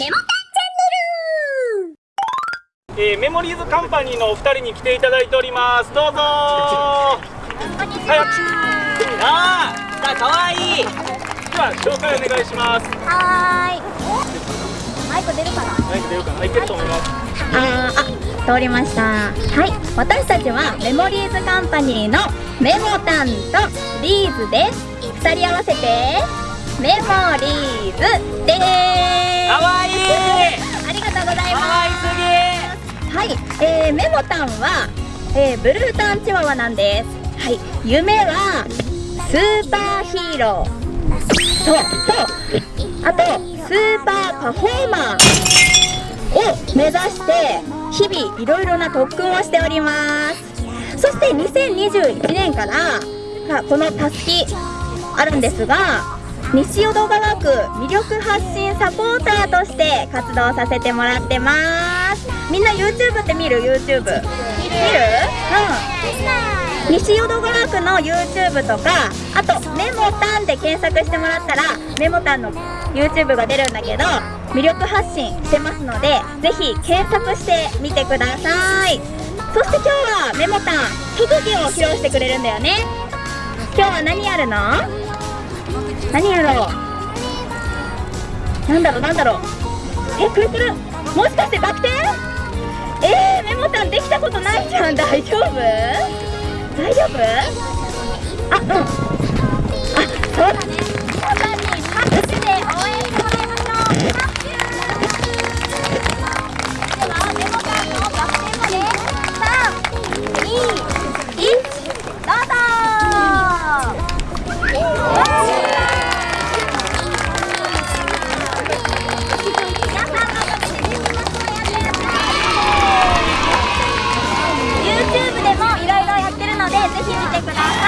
メモカンチャンネル、えー、メモリーズカンパニーのお二人に来ていただいております。どうぞ。こんにちは。あーさあかわいい。では紹介お願いします。はい。マイク出るかな？マイク出るかな。いけると思います。ああ通りました。はい。私たちはメモリーズカンパニーのメモタンとリーズです。2人合わせてメモリーズ。はい、えー、メモタンは、えー、ブルータンチワワなんです。はい。夢はスーパーヒーロー。ととあとスーパーパフォーマーを目指して日々いろいろな特訓をしております。そして2021年からこのたすきあるんですが西淀川区魅力発信サポーターとして活動させてもらってます。みんな YouTube って見る？YouTube 見る？うん。西淀川区の YouTube とかあとメモタンで検索してもらったらメモタンの YouTube が出るんだけど魅力発信してますのでぜひ検索してみてください。そして今日はメモタン特技を披露してくれるんだよね。今日は何やるの？何やろう？なんだろう？なんだろう？えくるくる？もしかしてバク転？ん大丈夫？大丈夫？あうん。あそういろい